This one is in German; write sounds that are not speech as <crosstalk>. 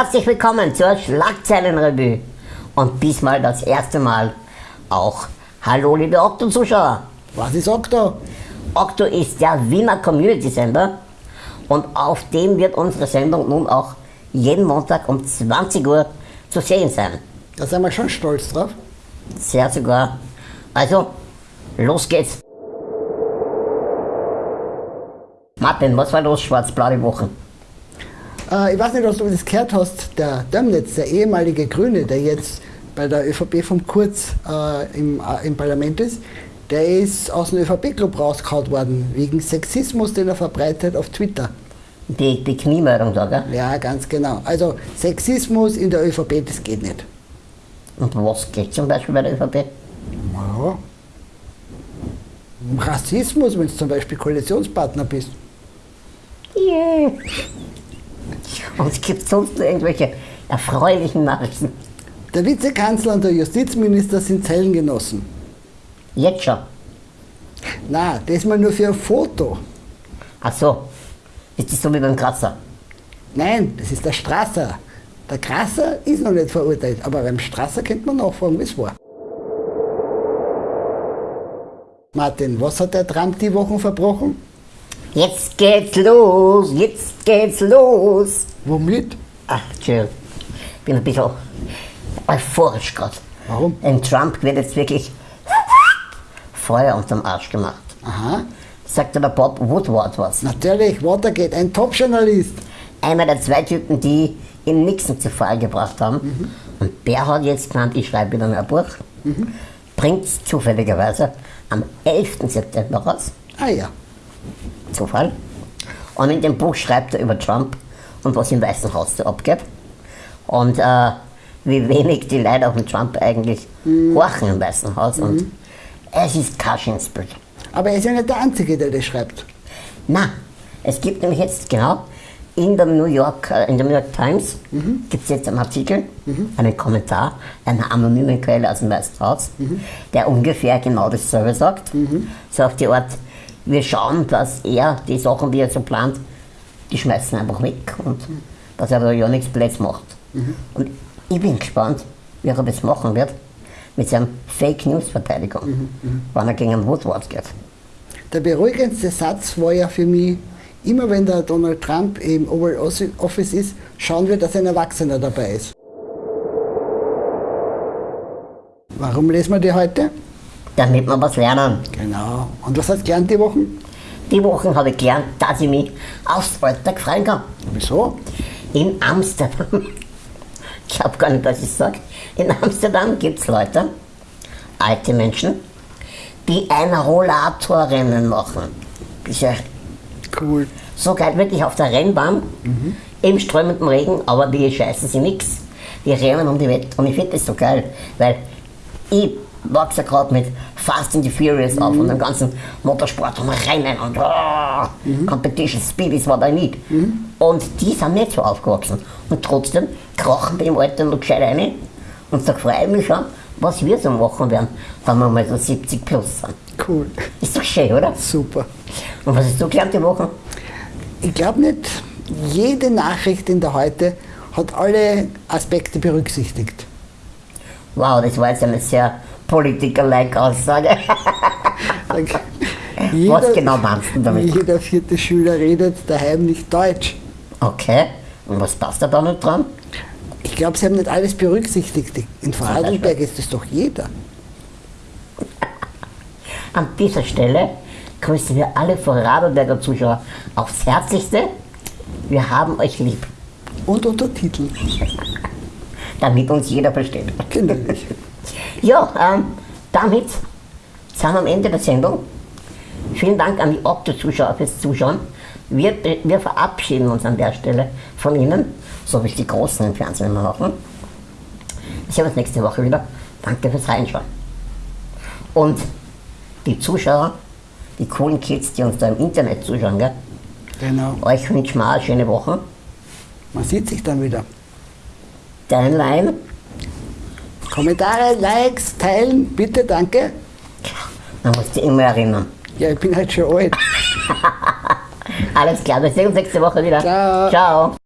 Herzlich willkommen zur Schlagzeilenrevue. Und diesmal das erste Mal auch Hallo liebe Okto-Zuschauer. Was ist Okto? Okto ist der Wiener Community-Sender und auf dem wird unsere Sendung nun auch jeden Montag um 20 Uhr zu sehen sein. Da sind wir schon stolz drauf. Sehr sogar. Also, los geht's. Martin, was war los, schwarz-blau die Woche? Äh, ich weiß nicht, ob du das gehört hast, der Dömnitz, der ehemalige Grüne, der jetzt bei der ÖVP vom Kurz äh, im, äh, im Parlament ist, der ist aus dem ÖVP-Club rausgehauen worden, wegen Sexismus, den er verbreitet auf Twitter. Die, die Kniemeldung da, gell? Ja, ganz genau. Also Sexismus in der ÖVP, das geht nicht. Und was geht zum Beispiel bei der ÖVP? Ja. Rassismus, wenn du zum Beispiel Koalitionspartner bist. Yeah. Und es gibt sonst noch irgendwelche erfreulichen Nachrichten. Der Vizekanzler und der Justizminister sind Zellengenossen. Jetzt schon. Na, das mal nur für ein Foto. Ach so. Ist das so wie beim Kratzer? Nein, das ist der Strasser. Der Krasser ist noch nicht verurteilt, aber beim Strasser könnte man nachfragen, wie es war. Martin, was hat der Trump die Wochen verbrochen? Jetzt geht's los, jetzt geht's los. Womit? Ach, ich bin ein bisschen euphorisch gerade. Warum? Ein Trump wird jetzt wirklich Feuer unterm Arsch gemacht. Aha, Sagt der Bob Woodward was. natürlich, Watergate, ein Top-Journalist. Einer der zwei Typen, die ihn Nixon zu Fall gebracht haben. Und der hat jetzt gemeint, ich schreibe wieder ein Buch. Bringt zufälligerweise am 11. September raus. Ah ja, Zufall. Und in dem Buch schreibt er über Trump und was im Weißen Haus so abgeht. Und äh, wie wenig die Leute auf den Trump eigentlich horchen im Weißen Haus. Und es ist Kaschinspel. aber er ist ja nicht der Einzige, der das schreibt. Na, es gibt nämlich jetzt genau in der New York, äh, in der New York Times gibt es jetzt einen Artikel, einen Kommentar einer anonymen Quelle aus dem Weißen Haus, der ungefähr genau dasselbe sagt. So auf die Art, wir schauen, dass er die Sachen, die er so plant, die schmeißen einfach weg und dass er da ja nichts Blöds macht. Und ich bin gespannt, wie er das machen wird mit seinem Fake News Verteidigung, wann er gegen einen Woodward geht. Der beruhigendste Satz war ja für mich, immer wenn der Donald Trump im Oval Office ist, schauen wir, dass ein Erwachsener dabei ist. Warum lesen wir die heute? Damit wir was lernen. Genau. Und was hast du gelernt die Wochen? Die Woche habe ich gelernt, dass ich mich aufs Alltag freuen kann. Wieso? In Amsterdam, <laughs> ich glaube gar nicht, was ich sage, in Amsterdam gibt es Leute, alte Menschen, die ein Rollatorrennen machen. Bisher Cool. so geil, wirklich auf der Rennbahn, im strömenden Regen, aber die scheißen sie nix. Die rennen um die Welt und ich finde das so geil, weil ich wachse gerade mit Fast and the Furious auf und dem ganzen Motorsport und Rennen und oh, Competition, Speed ist what I need. Und die sind nicht so aufgewachsen. Und trotzdem krachen die im Alter noch gescheit rein und da freue ich mich schon, was wir so machen werden, wenn wir mal so 70 plus sind. Cool. Ist doch schön, oder? Super. Und was hast du gelernt die Woche? Ich glaube nicht, jede Nachricht in der Heute hat alle Aspekte berücksichtigt. Wow, das war jetzt eine sehr Politiker-like Aussage. <laughs> Was genau meinst du damit? Jeder vierte Schüler redet daheim nicht Deutsch. Okay, und was passt da da nicht dran? Ich glaube, sie haben nicht alles berücksichtigt. In Vorarlberg ist es doch jeder. <laughs> An dieser Stelle grüßen wir alle Vorarlberger Zuschauer aufs Herzlichste. Wir haben euch lieb, Und Untertitel. <laughs> damit uns jeder versteht. Kinderlich. Ja, ähm, damit sind wir am Ende der Sendung. Vielen Dank an die Opto-Zuschauer fürs Zuschauen. Wir, wir verabschieden uns an der Stelle von Ihnen, so wie es die Großen im Fernsehen immer machen. Wir sehen uns nächste Woche wieder. Danke fürs Reinschauen. Und die Zuschauer, die coolen Kids, die uns da im Internet zuschauen, gell? Genau. euch wünschen wir eine schöne Woche. Man sieht sich dann wieder. Dein Lein, Kommentare, Likes, teilen, bitte, danke. man muss dich immer erinnern. Ja, ich bin halt schon alt. <laughs> Alles klar, wir sehen uns nächste Woche wieder. Ciao. Ciao.